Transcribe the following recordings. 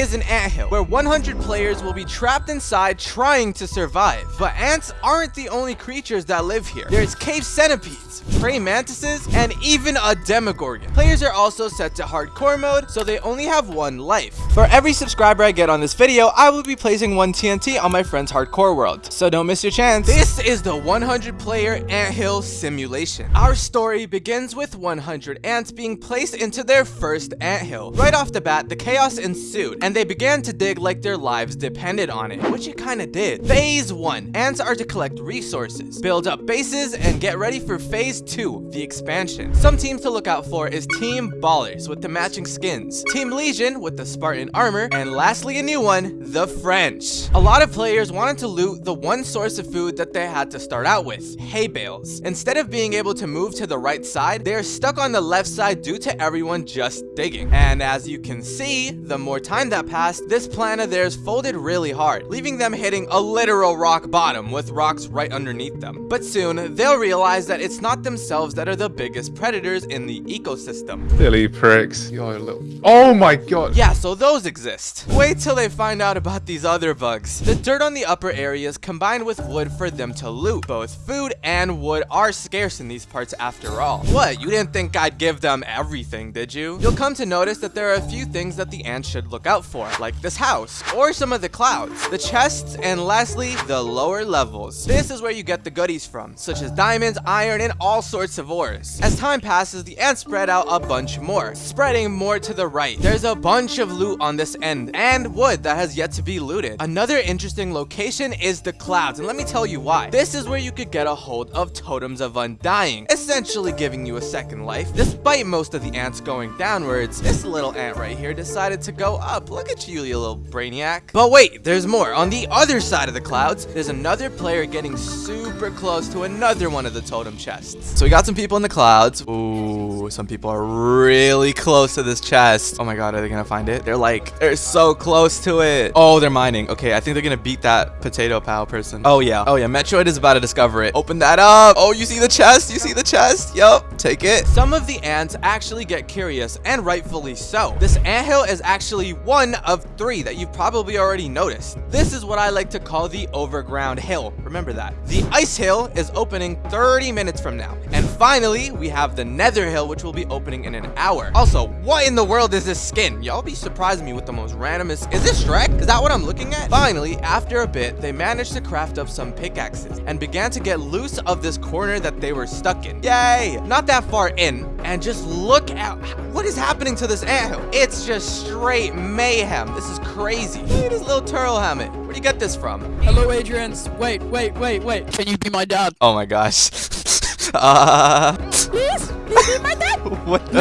is an anthill, where 100 players will be trapped inside trying to survive. But ants aren't the only creatures that live here. There's cave centipedes, praying mantises, and even a demogorgon. Players are also set to hardcore mode, so they only have one life. For every subscriber I get on this video, I will be placing one TNT on my friend's hardcore world, so don't miss your chance. This is the 100 player anthill simulation. Our story begins with 100 ants being placed into their first anthill. Right off the bat, the chaos ensued, and they began to dig like their lives depended on it, which it kinda did. Phase 1. Ants are to collect resources, build up bases, and get ready for Phase 2, the expansion. Some teams to look out for is Team Ballers with the matching skins, Team Legion with the Spartan armor, and lastly a new one, the French. A lot of players wanted to loot the one source of food that they had to start out with, hay bales. Instead of being able to move to the right side, they are stuck on the left side due to everyone just digging. And as you can see, the more time that passed, this plan of theirs folded really hard, leaving them hitting a literal rock bottom with rocks right underneath them. But soon, they'll realize that it's not themselves that are the biggest predators in the ecosystem. Silly pricks. You're a little. Oh my god. Yeah, so those exist. Wait till they find out about these other bugs. The dirt on the upper areas combined with wood for them to loot. Both food and wood are scarce in these parts after all. What, you didn't think I'd give them everything, did you? You'll come to notice that there are a few things that the ants should look out for, like this house, or some of the clouds, the chests, and lastly, the lower levels. This is where you get the goodies from, such as diamonds, iron, and all sorts of ores. As time passes, the ants spread out a bunch more, spreading more to the right. There's a bunch of loot on this end, and wood that has yet to be looted. Another interesting location is the clouds, and let me tell you why. This is where you could get a hold of totems of undying, essentially giving you a second life. Despite most of the ants going downwards, this little ant right here decided to go up. Look at you, you little brainiac. But wait, there's more. On the other side of the clouds, there's another player getting super close to another one of the totem chests. So we got some people in the clouds. Ooh, some people are really close to this chest. Oh my god, are they gonna find it? They're like, they're so close to it. Oh, they're mining. Okay, I think they're gonna beat that potato pal person. Oh yeah, oh yeah, Metroid is about to discover it. Open that up. Oh, you see the chest? You see the chest? Yup, take it. Some of the ants actually get curious, and rightfully so. This anthill is actually one of three that you've probably already noticed. This is what I like to call the overground hill. Remember that. The ice hill is opening 30 minutes from now. And finally, we have the nether hill, which will be opening in an hour. Also, what in the world is this skin? Y'all be surprising me with the most randomest. Is this Shrek? Is that what I'm looking at? Finally, after a bit, they managed to craft up some pickaxes and began to get loose of this corner that they were stuck in. Yay! Not that far in, and just look at what is happening to this anthill. It's just straight mayhem. This is crazy. Look at this little turtle helmet. Where do you get this from? Hello, Adrians. Wait, wait, wait, wait. Can you be my dad? Oh my gosh. uh, Please? Please be my dad? what the?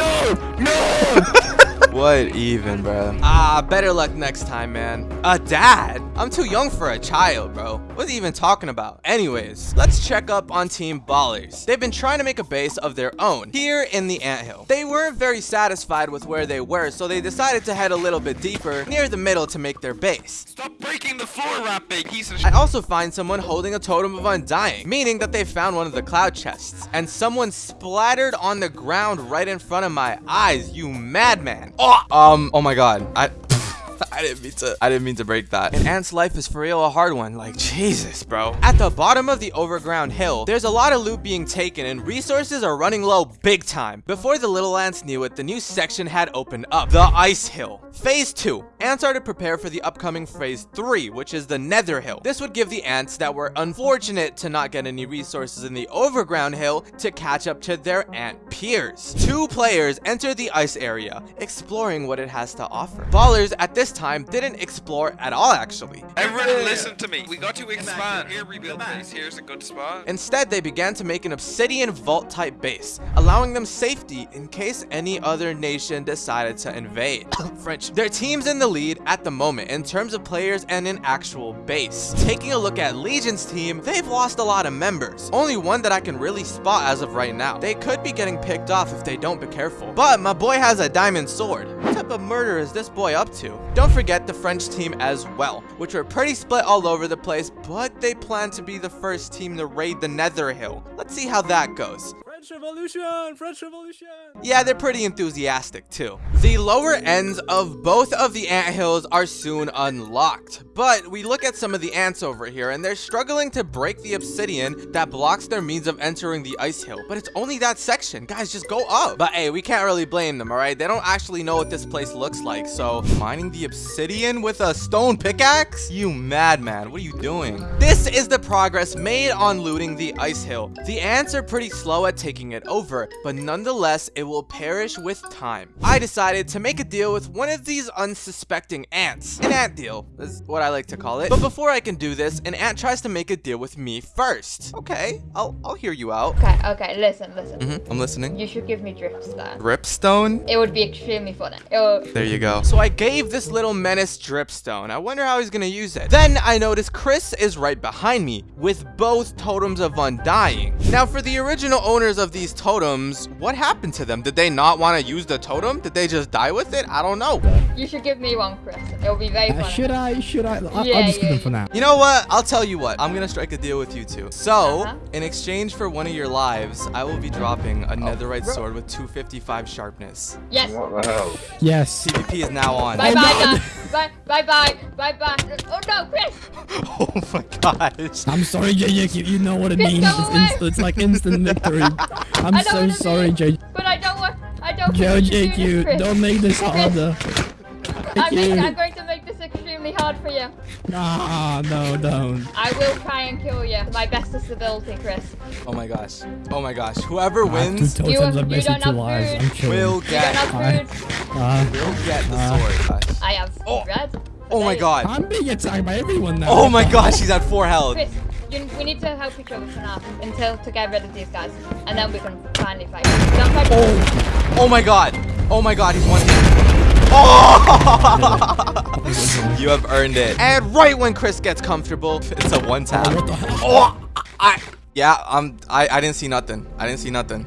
No! No! What even, bro? Ah, better luck next time, man. A dad? I'm too young for a child, bro. What's he even talking about? Anyways, let's check up on Team Ballers. They've been trying to make a base of their own here in the anthill. They weren't very satisfied with where they were, so they decided to head a little bit deeper near the middle to make their base. Stop breaking the floor, rat big piece of I also find someone holding a totem of undying, meaning that they found one of the cloud chests, and someone splattered on the ground right in front of my eyes, you madman. Oh, um, oh my god. I I didn't mean to I didn't mean to break that. An ant's life is for real a hard one. Like Jesus, bro. At the bottom of the overground hill, there's a lot of loot being taken and resources are running low big time. Before the little ants knew it, the new section had opened up. The ice hill. Phase 2. Ants are to prepare for the upcoming phase 3, which is the nether hill. This would give the ants that were unfortunate to not get any resources in the overground hill to catch up to their ant peers. Two players enter the ice area, exploring what it has to offer. Ballers at this time didn't explore at all actually. Everyone listen to me. We got to expand. Here, rebuild base. Here's a good spot. Instead, they began to make an obsidian vault type base, allowing them safety in case any other nation decided to invade. French. Their team's in the lead at the moment in terms of players and an actual base. Taking a look at Legion's team, they've lost a lot of members. Only one that I can really spot as of right now. They could be getting picked off if they don't be careful. But my boy has a diamond sword. Type of murder is this boy up to? Don't forget the French team as well, which were pretty split all over the place, but they plan to be the first team to raid the Nether Hill. Let's see how that goes. French Revolution! French Revolution! Yeah, they're pretty enthusiastic too. The lower ends of both of the ant hills are soon unlocked, but we look at some of the ants over here and they're struggling to break the obsidian that blocks their means of entering the ice hill, but it's only that section. Guys, just go up. But hey, we can't really blame them, all right? They don't actually know what this place looks like, so mining the obsidian with a stone pickaxe? You madman, what are you doing? This is the progress made on looting the ice hill. The ants are pretty slow at taking it over, but nonetheless, it will perish with time. I decided to make a deal with one of these unsuspecting ants. An ant deal is what I like to call it. But before I can do this, an ant tries to make a deal with me first. Okay, I'll, I'll hear you out. Okay, okay, listen, listen. Mhm, I'm listening. You should give me dripstone. Dripstone? It would be extremely funny. Would... There you go. So I gave this little menace dripstone. I wonder how he's gonna use it. Then I notice Chris is right behind me with both totems of undying. Now for the original owners of these totems, what happened to them? Did they not want to use the totem? Did they just die with it? I don't know. You should give me one, Chris. It will be very Uh, funny. should I? Should I? I Yeah, I'll just yeah, give them for now. You know what? I'll tell you what. I'm gonna strike a deal with you two. So, Uh-huh. in exchange for one of your lives, I will be dropping a netherite sword with 255 sharpness. Yes. What the hell? Yes. PvP is now on. Bye Oh, bye, no. Bye bye bye bye bye. Oh no, Chris! oh my gosh. I'm sorry, JJ. You, you know what it Chris, means. It's, it's like instant victory. I'm I so sorry, be- JJ. But I don't want. I don't. want you to do this, don't make this harder. I'm, make. I'm going to make this extremely hard for you. Ah, no, don't. I will try and kill you. to My bestest ability, Chris. Oh my gosh. Oh my gosh. Whoever I wins two You- totems. you I'm basically don't have lives. food. I'm will You get don't I- have food. Uh, will get the Uh, sword. Gosh. I have Oh. red. Oh my god. I'm being attacked by everyone now. Oh my gosh, he's at four health. Chris, you, we need to help each other for now until to get rid of these guys, and then we can finally fight. Don't fight. Oh. Oh my god. Oh my god, he's one hit. Oh! you have earned it. And right when Chris gets comfortable, it's a one tap. Oh, what the hell? Oh, I, yeah, um, I, I didn't see nothing. I didn't see nothing.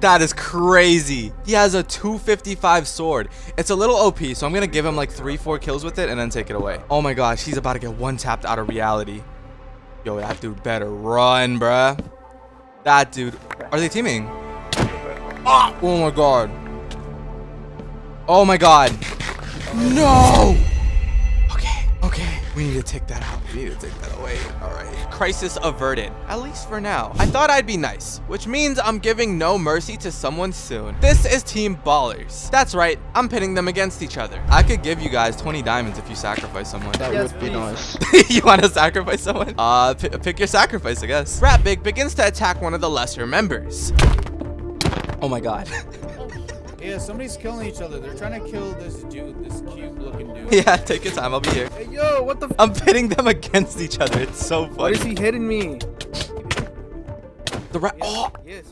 That is crazy. He has a 255 sword. It's a little OP, so I'm gonna give him like three, four kills with it and then take it away. Oh my gosh, he's about to get one tapped out of reality. Yo, that dude better run, bruh. That dude. Are they teaming? Ah! Oh my god. Oh my god. No! Okay, okay. We need to take that out. We need to take that away. Alright. Crisis averted. At least for now. I thought I'd be nice, which means I'm giving no mercy to someone soon. This is Team Ballers. That's right, I'm pitting them against each other. I could give you guys 20 diamonds if you sacrifice someone. That would be nice. you want to sacrifice someone? Uh, pick your sacrifice, I guess. Rat Big begins to attack one of the lesser members. Oh my god. Yeah, somebody's killing each other. They're trying to kill this dude, this cute looking dude. yeah, take your time. I'll be here. Hey, yo, what the f- I'm pitting them against each other. It's so Why is he hitting me? The rat. Oh, Yes?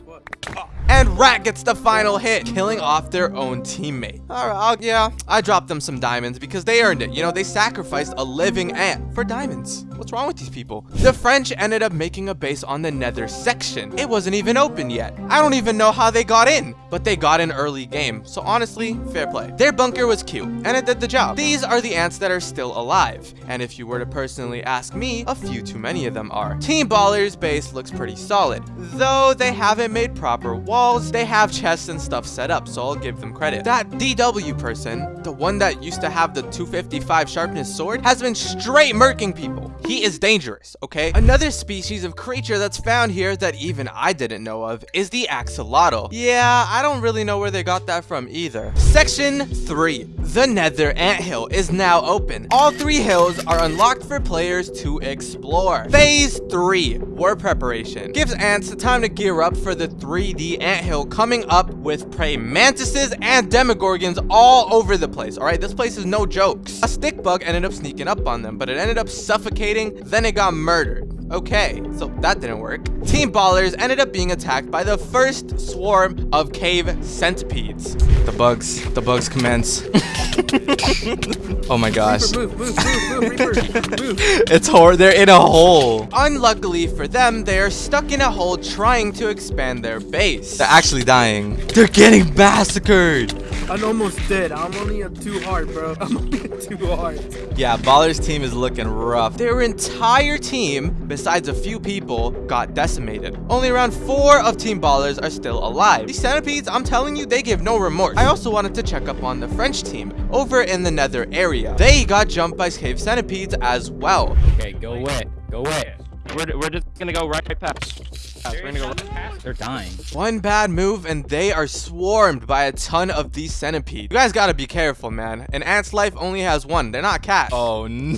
And Rat gets the final hit, killing off their own teammate. All right, I'll, yeah, I dropped them some diamonds because they earned it. You know, they sacrificed a living ant for diamonds. What's wrong with these people? The French ended up making a base on the nether section. It wasn't even open yet. I don't even know how they got in, but they got in early game. So honestly, fair play. Their bunker was cute, and it did the job. These are the ants that are still alive. And if you were to personally ask me, a few too many of them are. Team Baller's base looks pretty solid. Though they haven't made proper walls, they have chests and stuff set up, so I'll give them credit. That DW person, the one that used to have the 255 sharpness sword, has been straight murking people. He is dangerous, okay? Another species of creature that's found here that even I didn't know of is the axolotl. Yeah, I don't really know where they got that from either. Section 3. The Nether Anthill is now open. All three hills are unlocked for players to explore. Phase 3. War preparation. Gives ants the time to gear up for the 3D anthill coming up with praying mantises and demogorgons all over the place. Alright, this place is no jokes. A stick bug ended up sneaking up on them, but it ended up suffocating, then it got murdered. Okay, so that didn't work. Team Ballers ended up being attacked by the first swarm of cave centipedes. The bugs, the bugs commence. oh my gosh. Move, move, move, move, Reaper, move. It's hor they're in a hole. Unluckily for them, they are stuck in a hole trying to expand their base. They're actually dying. They're getting massacred. I'm almost dead. I'm only at two heart, bro. I'm only at two heart. Yeah, Baller's team is looking rough. Their entire team, besides a few people, got decimated. Only around 4 of Team Ballers are still alive. These centipedes, I'm telling you, they give no remorse. I also wanted to check up on the French team, over in the nether area. They got jumped by cave centipedes as well. Okay, go away. Go away. We're, we're just gonna go right past. We're gonna go. They're dying. One bad move and they are swarmed by a ton of these centipedes. You guys gotta be careful, man. An ant's life only has one. They're not cats. Oh, no.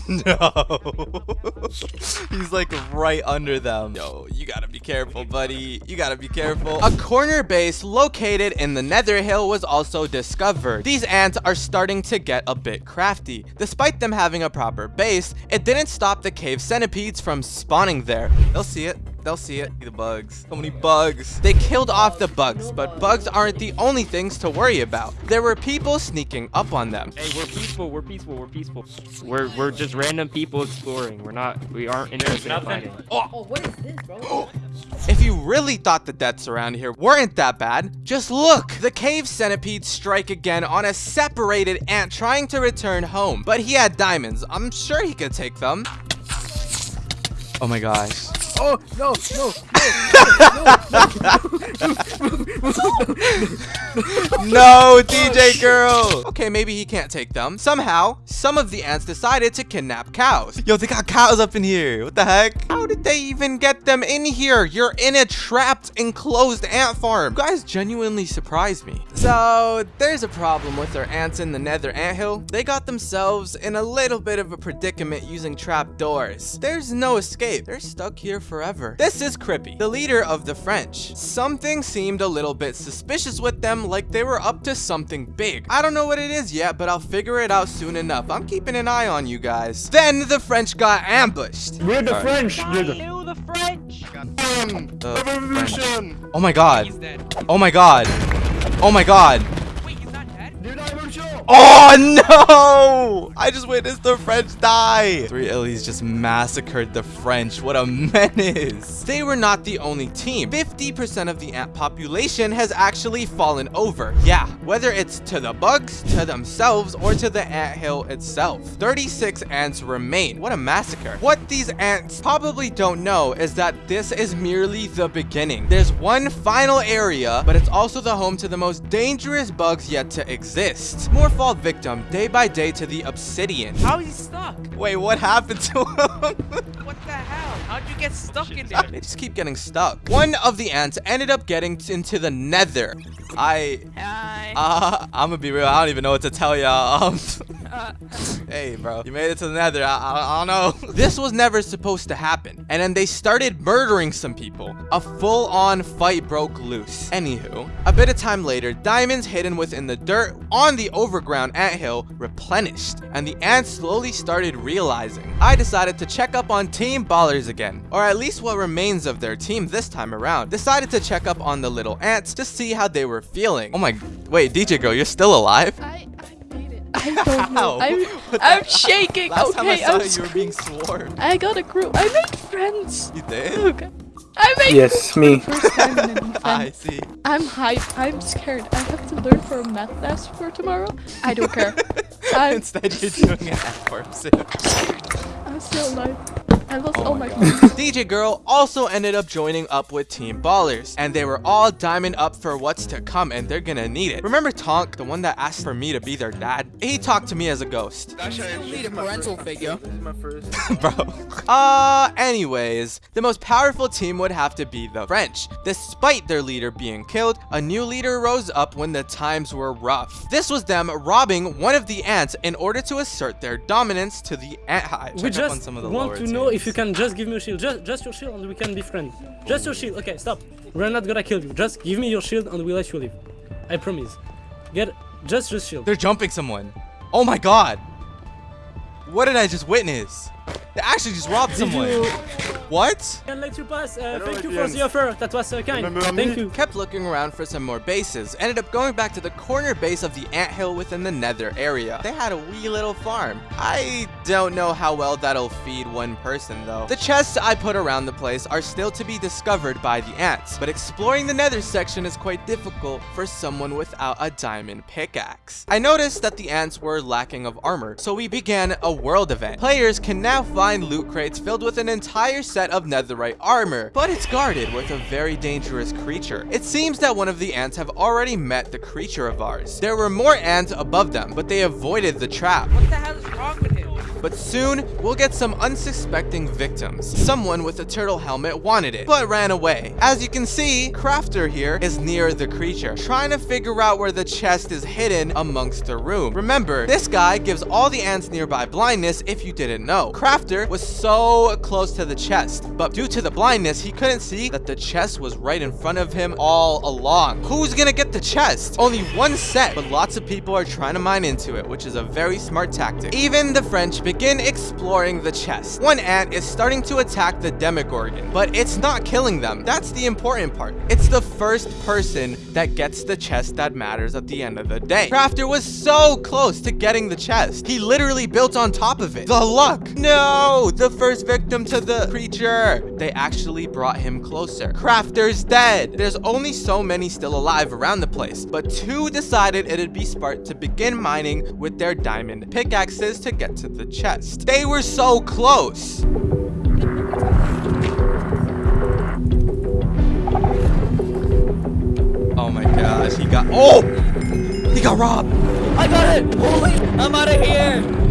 He's like right under them. Yo, you gotta be careful, buddy. You gotta be careful. A corner base located in the nether hill was also discovered. These ants are starting to get a bit crafty. Despite them having a proper base, it didn't stop the cave centipedes from spawning there. They'll see it. They'll see it. The bugs. So many bugs. They killed off the bugs, but bugs aren't the only things to worry about. There were people sneaking up on them. Hey, we're peaceful. We're peaceful. We're peaceful. We're we're just random people exploring. We're not. We aren't interested in fighting. Oh. oh, what is this, bro? If you really thought the deaths around here weren't that bad, just look! The cave centipedes strike again on a separated ant trying to return home. But he had diamonds. I'm sure he could take them. Oh my gosh. Oh, no, no, No, no! no, DJ girl! Okay, maybe he can't take them. Somehow, some of the ants decided to kidnap cows. Yo, they got cows up in here. What the heck? How did they even get them in here? You're in a trapped, enclosed ant farm. You guys genuinely surprised me. So, there's a problem with our ants in the nether anthill. They got themselves in a little bit of a predicament using trap doors. There's no escape. They're stuck here forever. This is Crippy, the leader of the French. Something seemed a little bit suspicious with them, like they were up to something big. I don't know what it is yet, but I'll figure it out soon enough. I'm keeping an eye on you guys. Then the French got ambushed. We're the French, dude. the French. Um, the French. Oh, oh my god. Oh my god. Oh my god. Oh no! I just witnessed the French die. Three Illies just massacred the French. What a menace. They were not the only team. 50% of the ant population has actually fallen over. Yeah, whether it's to the bugs, to themselves, or to the ant hill itself. 36 ants remain. What a massacre. What these ants probably don't know is that this is merely the beginning. There's one final area, but it's also the home to the most dangerous bugs yet to exist. More fall victim day by day to the obsidian. How is he stuck? Wait, what happened to him? What the hell? How'd you get stuck in there? they just keep getting stuck. One of the ants ended up getting into the nether. I, Hi. uh, I'm gonna be real. I don't even know what to tell y'all. Um, hey, bro, you made it to the nether. I, I, I don't know. this was never supposed to happen. And then they started murdering some people. A full-on fight broke loose. Anywho, a bit of time later, diamonds hidden within the dirt on the overground anthill replenished. And the ants slowly started realizing. I decided to check up on Team Ballers again. Or at least what remains of their team this time around. Decided to check up on the little ants to see how they were feeling. Oh my, wait, DJ girl, you're still alive? I, I made it. I don't know. How? I'm, I'm shaking. Last time I okay, saw I'm you, you were being swarmed. I got a group. I made friends. You did? Okay. I made Yes, me. first time in an I see. I'm hyped. I'm scared. I have to learn for a math test for tomorrow. I don't care. I'm, Instead, you're doing an F sim. I'm still alive. I lost Oh all my my, DJ Girl also ended up joining up with Team Ballers, and they were all diamond up for what's to come, and they're gonna need it. Remember Tonk, the one that asked for me to be their dad? He talked to me as a ghost. Need a parental figure. This is my first. Bro. Uh, anyways, the most powerful team would have to be the French. Despite their leader being killed, a new leader rose up when the times were rough. This was them robbing one of the ants in order to assert their dominance to the ant hive. We Check on just some of the want to know if you can just give me your shield. Just, just your shield and we can be friends. Just your shield. Okay, stop. We're not gonna kill you. Just give me your shield and we'll let you live. I promise. Get just your shield. They're jumping someone. Oh my god. What did I just witness? They actually just robbed Did someone. you- What? Can let you pass. Uh, thank you for Adrian. the offer. That was uh, kind. Thank you. Kept looking around for some more bases. Ended up going back to the corner base of the anthill within the nether area. They had a wee little farm. I don't know how well that'll feed one person though. The chests I put around the place are still to be discovered by the ants, but exploring the nether section is quite difficult for someone without a diamond pickaxe. I noticed that the ants were lacking of armor, so we began a world event. Players can now find loot crates filled with an entire set of netherite armor, but it's guarded with a very dangerous creature. It seems that one of the ants have already met the creature of ours. There were more ants above them, but they avoided the trap. What the hell is wrong with? But soon, we'll get some unsuspecting victims. Someone with a turtle helmet wanted it, but ran away. As you can see, Crafter here is near the creature, trying to figure out where the chest is hidden amongst the room. Remember, this guy gives all the ants nearby blindness if you didn't know. Crafter was so close to the chest, but due to the blindness, he couldn't see that the chest was right in front of him all along. Who's gonna get the chest? Only one set, but lots of people are trying to mine into it, which is a very smart tactic. Even the French begin exploring the chest. One ant is starting to attack the Demogorgon, but it's not killing them. That's the important part. It's the first person that gets the chest that matters at the end of the day. Crafter was so close to getting the chest. He literally built on top of it. The luck. No, the first victim to the creature. They actually brought him closer. Crafter's dead. There's only so many still alive around the place, but two decided it'd be smart to begin mining with their diamond pickaxes to get to the chest. They were so close. Oh my gosh, he got- Oh! He got robbed! I got it! Holy, I'm out of here!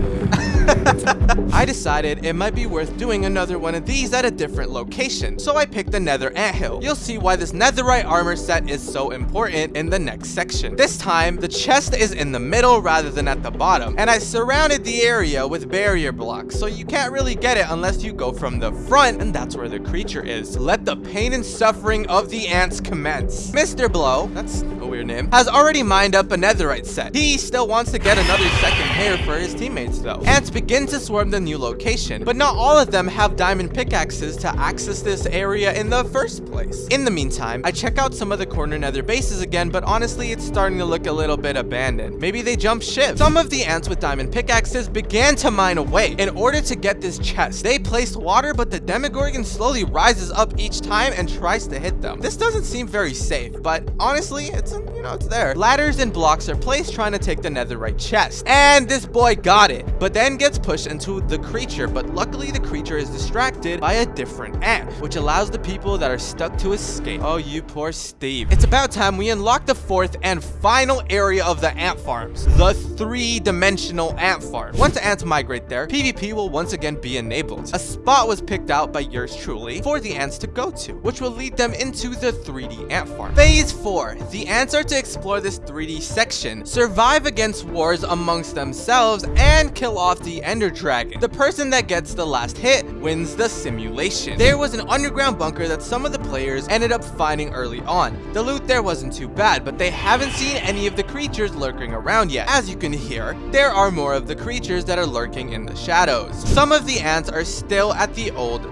I decided it might be worth doing another one of these at a different location, so I picked the nether anthill. You'll see why this netherite armor set is so important in the next section. This time, the chest is in the middle rather than at the bottom, and I surrounded the area with barrier blocks, so you can't really get it unless you go from the front, and that's where the creature is. Let the pain and suffering of the ants commence. Mr. Blow, that's a weird name, has already mined up a netherite set. He still wants to get another second pair for his teammates though. Ants begin to swarm the new location, but not all of them have diamond pickaxes to access this area in the first place. In the meantime, I check out some of the corner nether bases again, but honestly, it's starting to look a little bit abandoned. Maybe they jump ship. Some of the ants with diamond pickaxes began to mine away. In order to get this chest, they placed water, but the Demogorgon slowly rises up each time and tries to hit them. This doesn't seem very safe, but honestly, it's, you know, it's there. Ladders and blocks are placed trying to take the netherite chest, and this boy got it, but then gets pushed into the creature, but luckily the creature is distracted by a different ant, which allows the people that are stuck to escape. Oh, you poor Steve. It's about time we unlock the fourth and final area of the ant farms, the three-dimensional ant farm. Once the ants migrate there, PvP will once again be enabled. A spot was picked out by yours truly for the ants to go to, which will lead them into the 3D ant farm. Phase 4. The ants are to explore this 3D section, survive against wars amongst themselves, and kill off the ender dragon. The person that gets the last hit wins the simulation. There was an underground bunker that some of the players ended up finding early on. The loot there wasn't too bad, but they haven't seen any of the creatures lurking around yet. As you can hear, there are more of the creatures that are lurking in the shadows. Some of the ants are still at the old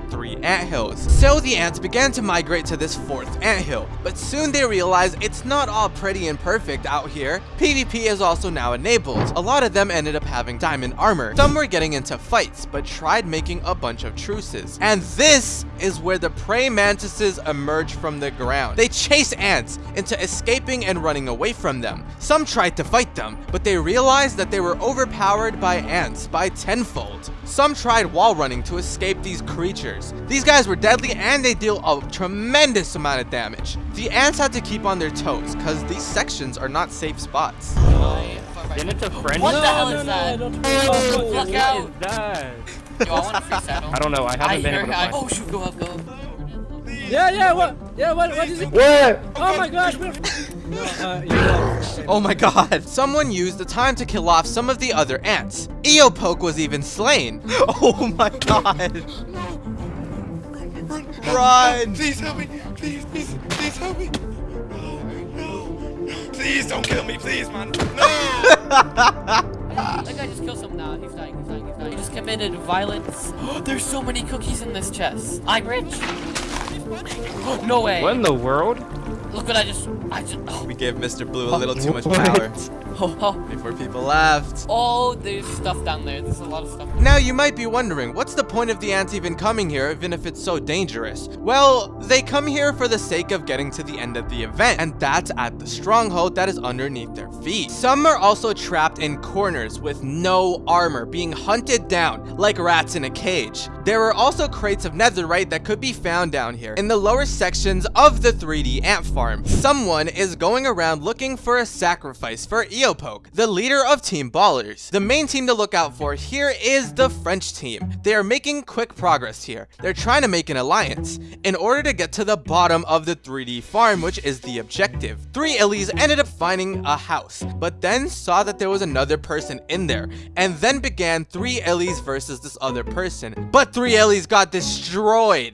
ant hills. So the ants began to migrate to this fourth ant hill, but soon they realized it's not all pretty and perfect out here. PvP is also now enabled. A lot of them ended up having diamond armor. Some were getting into fights, but tried making a bunch of truces. And this is where the praying mantises emerge from the ground. They chase ants into escaping and running away from them. Some tried to fight them, but they realized that they were overpowered by ants by tenfold. Some tried wall running to escape these creatures. These guys were deadly and they deal a tremendous amount of damage. The ants had to keep on their toes because these sections are not safe spots. Then it's a friend. What the hell is no, that? I don't Oh, What fuck out. is that? Yo, I want a free. I don't know. I haven't I been able to find. Oh shoot, go up, go up. Yeah, yeah, what? Yeah, what? What is it? What? Oh my gosh, we're... No, uh, you. Oh my god. Someone used the time to kill off some of the other ants. Eopoke was even slain. Oh my god. Run! Please help me. Please, please, please help me. No, no. Please don't kill me, please, man. No. That guy just killed someone now. He's dying, he's dying, he's dying. He just committed violence. There's so many cookies in this chest. I'm rich. no way. What in the world? Look what I just. I just. Oh, We gave Mr. Blue a oh, little too much power oh, oh. before people left. oh, there's stuff down there. There's a lot of stuff. Now you might be wondering, what's the point of the ants even coming here even if it's so dangerous? Well, they come here for the sake of getting to the end of the event, and that's at the stronghold that is underneath their feet. Some are also trapped in corners with no armor, being hunted down like rats in a cage. There were also crates of netherite that could be found down here in the lower sections of the 3D ant farm. Someone is going around looking for a sacrifice for Eopoke, the leader of Team Ballers. The main team to look out for here is the French team. They are making quick progress here. They're trying to make an alliance in order to get to the bottom of the 3D farm, which is the objective. Three Illies ended up finding a house, but then saw that there was another person in there, and then began three Illies versus this other person. But three Illies got destroyed.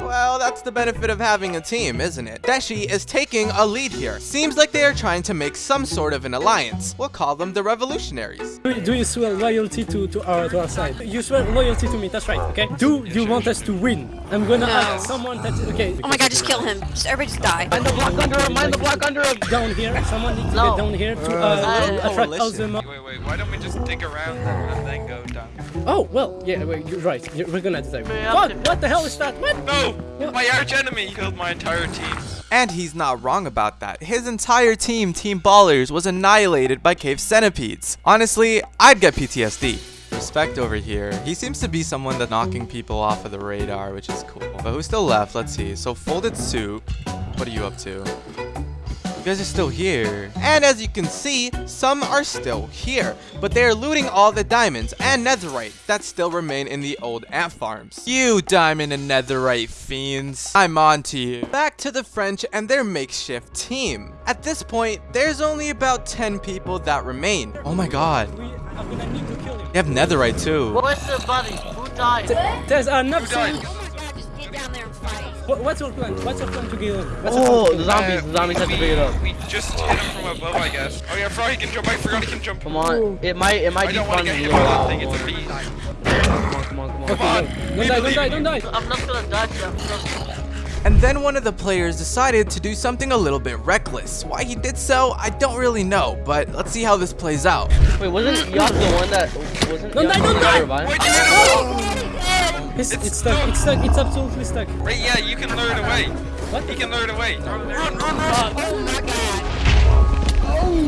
Well, that's the benefit of having a team, isn't it? Deshi is taking a lead here. Seems like they are trying to make some sort of an alliance. We'll call them the Revolutionaries. Do, do you swear loyalty to, to our to our side? You swear loyalty to me, that's right, okay? Do you want us to win? I'm gonna No. ask someone that okay. Oh my god, just kill him. Just everybody just die. Mind the block under him, mind the block under him! Down here, someone needs to No. get down here to Uh, uh, attract coalition. Alzheimer. Wait, wait, why don't we just dig around them and then go down? Oh, well, yeah, wait, you're right. You're, we're gonna decide. Yeah. What? What the hell is that? What? No! My arch enemy killed my entire team. And he's not wrong about that. His entire team, Team Ballers, was annihilated by cave centipedes. Honestly, I'd get PTSD. Respect over here. He seems to be someone that's knocking people off of the radar, which is cool. But who's still left? Let's see. So Folded Soup, what are you up to? You guys are still here. And as you can see, some are still here. But they are looting all the diamonds and netherite that still remain in the old ant farms. You diamond and netherite fiends. I'm on to you. Back to the French and their makeshift team. At this point, there's only about 10 people that remain. Oh my god. I'm gonna need to kill him. They have netherite too. What's the buddy? Who died? There's enough Who died? saying- What, what's your plan? What's your plan to kill him? What's Oh, the zombies, the zombies have to figure it out. We just hit him from above, I guess. Oh yeah, Frog can jump. I forgot he can jump. Come on, it might, it might I be don't want to get hit by that thing. It's a beast. Come on, come on, come on. Okay, no. Don't die, don't die, don't die. I'm not gonna die. I'm And then one of the players decided to do something a little bit reckless. Why he did so, I don't really know, but let's see how this plays out. Wait, wasn't Yaz the one that wasn't? Don't die, don't the die! One that? It's, it's, stuck, it's stuck, it's absolutely stuck. Right, yeah, you can lure it away. What? He can lure it away. Run, run, run, run. Oh,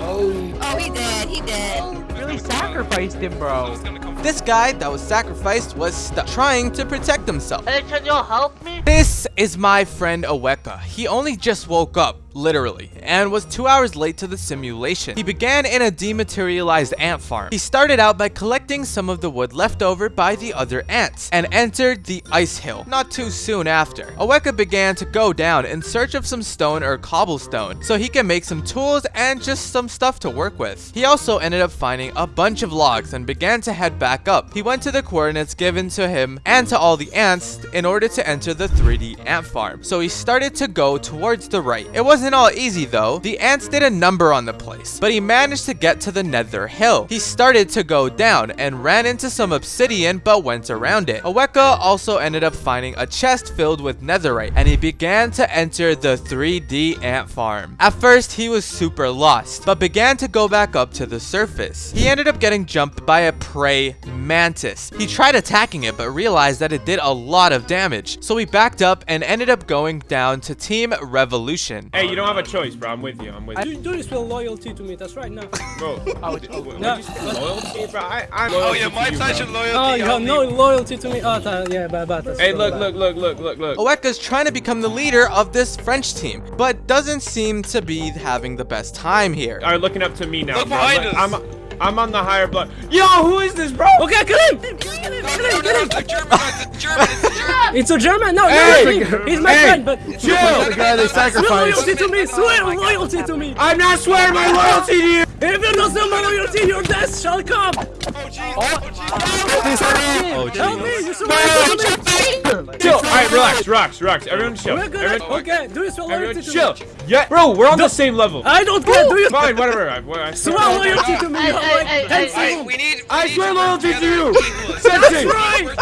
oh! Oh, he dead. He dead. Really sacrificed him, bro. This guy that was sacrificed was stuck, trying to protect himself. Hey, can you help me? This is my friend Aweka. He only just woke up, literally, and was two hours late to the simulation. He began in a dematerialized ant farm. He started out by collecting some of the wood left over by the other ants, and entered the ice hill not too soon after. Aweka began to go down in search of some stone or cobblestone, so he can make some tools and just some stuff to work with. He also ended up finding a bunch of logs and began to head back up. He went to the coordinates given to him and to all the ants in order to enter the 3D ant farm. So he started to go towards the right. It wasn't all easy though. The ants did a number on the place, but he managed to get to the nether hill. He started to go down and ran into some obsidian but went around it. Aweka also ended up finding a chest filled with netherite and he began to enter the 3D ant farm. At first he was super lost, but began to go back up to the surface. He ended up getting jumped by a prey mantis. He tried attacking it but realized that it did a lot of damage, so he backed up and ended up going down to Team Revolution. Hey, you don't have a choice, bro. I'm with you. I'm with Do, you. do you spell loyalty to me? That's right now. Bro, No. loyalty, bro. I, I'm Oh yeah, my you, pledge loyalty. Oh, you have no loyalty to me. Oh, that, yeah, bad, bad. that's Hey, look, bad. look, look, look, look, look. Aweka's trying to become the leader of this French team, but doesn't seem to be having the best time here. Are looking up to me now, Look bro. behind us. I'm, I'm on the higher blood. Yo, who is this, bro? Okay, kill him! Kill him! Kill him! Kill him! no, Kill him! it's a German. It's a German. It's a German. It's a German. No, Hey! no, he's- he's my Hey! friend, but Chill. The guy they swear loyalty to me. Swear loyalty to me. I'm not swearing my loyalty to you. If you don't swear my loyalty, your death shall come. Oh jeez. Oh jeez. Oh, jeez! Help me! You swear loyalty to me. Chill. All right, relax, relax, relax. Everyone chill. We're gonna. Everyone, Okay, do you swear everyone to chill. me? Yeah, bro, we're on the same level. I don't care. Do you Fine, whatever. I, I, I swear loyalty to me? Hey, You have hey, like hey, 10 hey, Hey, seconds. we need. I swear loyalty to you. Sensei.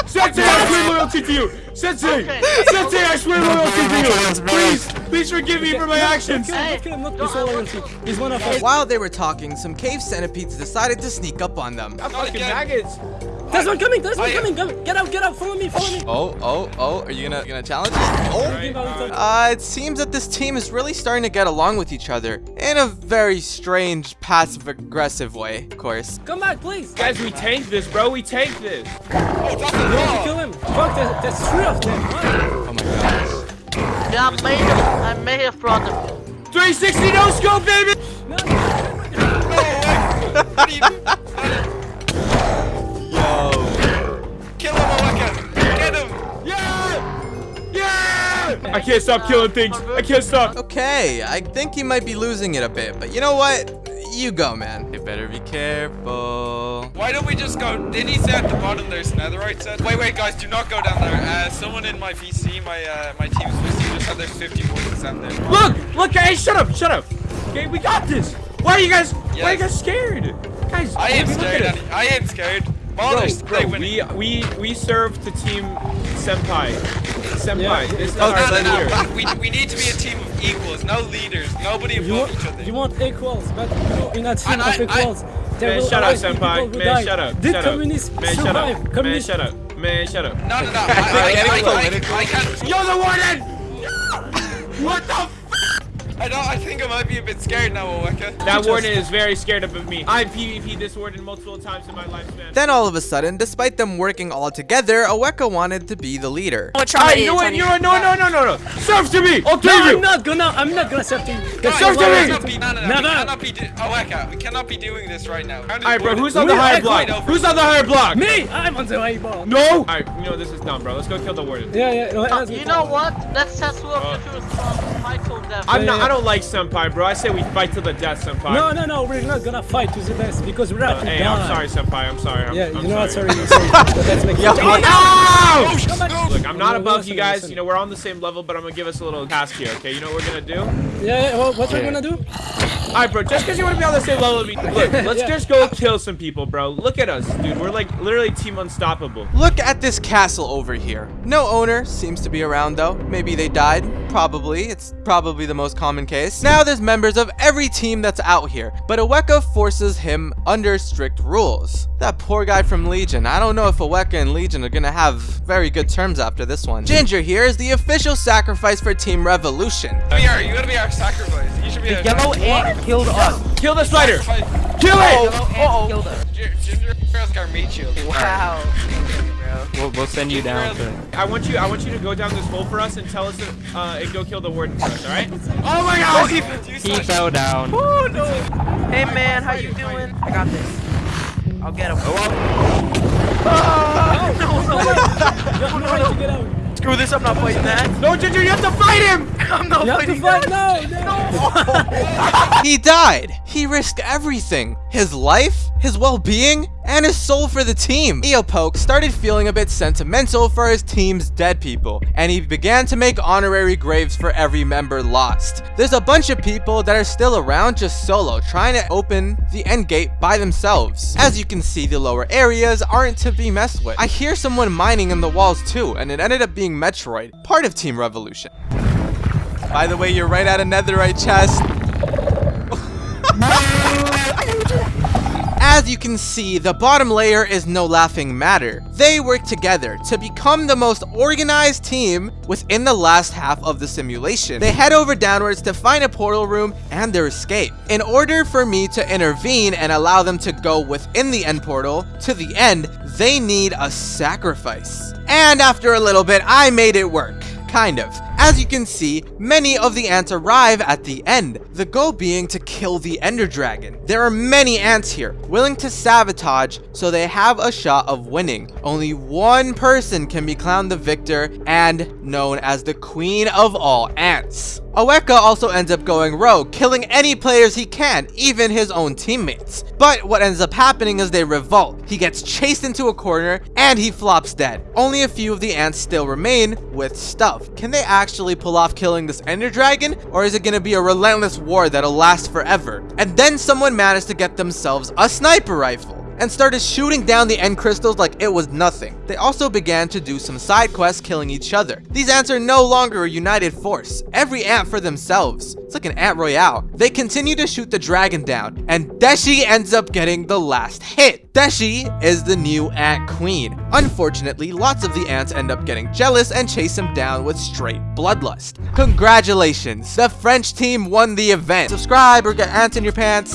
Sensei, I swear loyalty to you. Sensei. Sensei, I swear loyalty to you. Please, please forgive me for my actions. Kill him, kill him, not swear loyalty. He's one of us. While they were talking, some cave centipedes decided to sneak up on them. Got fucking maggots. There's one coming. There's one I- coming. Go, get out. Get out. Follow me. Follow me. Oh, oh, oh, are you gonna, gonna challenge us? Oh! Uh, it seems that this team is really starting to get along with each other in a very strange, passive-aggressive way, of course. Come back, please. Guys, we tank this, bro. We tank this. Oh, that's We a have kill him. Fuck, there's, there's three of them. What? Oh my gosh. Yeah, I made him. I made him from them. 360 no scope, baby. No, No way. What are you Yo. Kill him, Oweka. Get him. Yeah! Yeah! I can't stop killing things. I can't stop. Okay, I think he might be losing it a bit, but you know what? You go, man. You better be careful. Why don't we just go? Did he say at the bottom there's netherite set? Wait, wait, guys, do not go down there. Uh, someone in my VC, my uh, my team's VC, just said there's 51% there. Look! Look, hey, shut up, shut up. Okay, we got this. Why are you guys, why are you guys scared? Guys, I ain't look at scared. it. I am scared. Bro, bro, we, we, we serve to team Senpai. Senpai, Yeah. this is Oh, our no, no, leader. no. We, we need to be a team of equals, no leaders. Nobody You above want, each other. you want equals, but you know, in a team And I- of equals, there Man, will shut up, always senpai. Man, die. shut up. Did shut up. communists Man, shut survive? up. Man, Communists shut up. Man, shut up. No, no, no. I, I, I, I, I, I can't. You're the warden! What the f- I don't. I think I might be a bit scared now, Oweka. That warden is very scared of me. I've PvP this warden multiple times in my lifespan. Then all of a sudden, despite them working all together, Aweka wanted to be the leader. I you know what? You know what? No, no, no, no, no. Serve to me. I'll No, tell I'm not gonna. I'm not gonna serve to you. Guys, serve to me. cannot be, no, no, no, No, we no. cannot be. Oweka, we cannot be doing this right now. All right, bro. Who's on We the higher block? Who's on the higher block? Me, I'm on the way ball. No. All right. You know this is dumb, bro. Let's go kill the warden. Yeah, yeah. Uh, you know what? Let's set two of you to till death. I'm not. I don't like senpai, bro. I say we fight to the death, senpai. No, no, no. We're not gonna fight to the death because we're Uh, not to hey, die. I'm sorry, senpai. I'm sorry. I'm, Yeah, I'm you know what? sorry. Sorry, sorry. but let's make Yo, No! Come back. Look, I'm not No, above you guys. You know, we're on the same level, but I'm gonna give us a little task here, okay? You know what we're gonna do? Yeah, yeah. Well, what are we gonna do? Alright, bro, just because you want to be on the same level as me, look, let's Yeah. just go kill some people, bro. Look at us, dude. We're like literally team unstoppable. Look at this castle over here. No owner seems to be around though. Maybe they died. Probably. It's probably the most common case. Now there's members of every team that's out here, but Aweka forces him under strict rules. That poor guy from Legion. I don't know if Aweka and Legion are gonna have very good terms after this one. Ginger here is the official sacrifice for Team Revolution. We are. You gotta be our sacrifice. You should be. The our yellow sacrifice. ant killed us. Kill the spider! Kill it! Yellow ant killed. Ginger Ginger girl's our meat shield. Wow. We'll, we'll send you down to. I want you I want you to go down this hole for us and tell us to, uh, and go kill the warden for us, alright? Oh my god! He fell down. Oh no. Hey man, how you doing? I got this. I'll get him. Oh, no, no, You're trying to get. Screw this, I'm not fighting that. No, Ginger, you have to fight him! I'm not You have to fighting fight. that. No, no. He died. He risked everything. His life, his well-being, and his soul for the team. Eopoke started feeling a bit sentimental for his team's dead people, and he began to make honorary graves for every member lost. There's a bunch of people that are still around just solo, trying to open the end gate by themselves. As you can see, the lower areas aren't to be messed with. I hear someone mining in the walls too, and it ended up being Metroid, part of Team Revolution. By the way, you're right at a netherite chest. As you can see, the bottom layer is no laughing matter. They work together to become the most organized team within the last half of the simulation. They head over downwards to find a portal room and their escape. In order for me to intervene and allow them to go within the end portal to the end, they need a sacrifice. And after a little bit, I made it work. Kind of. As you can see, many of the ants arrive at the end, the goal being to kill the ender dragon. There are many ants here, willing to sabotage so they have a shot of winning. Only one person can be crowned the victor and known as the queen of all ants. Aweka also ends up going rogue, killing any players he can, even his own teammates. But what ends up happening is they revolt. He gets chased into a corner and he flops dead. Only a few of the ants still remain with stuff. Can they actually pull off killing this ender dragon or is it going to be a relentless war that'll last forever? And then someone managed to get themselves a sniper rifle. And started shooting down the end crystals like it was nothing. They also began to do some side quests killing each other. These ants are no longer a united force, every ant for themselves. It's like an ant royale. They continue to shoot the dragon down, and Deshi ends up getting the last hit. Deshi is the new ant queen. Unfortunately, lots of the ants end up getting jealous and chase him down with straight bloodlust. Congratulations, the French team won the event. Subscribe or get ants in your pants.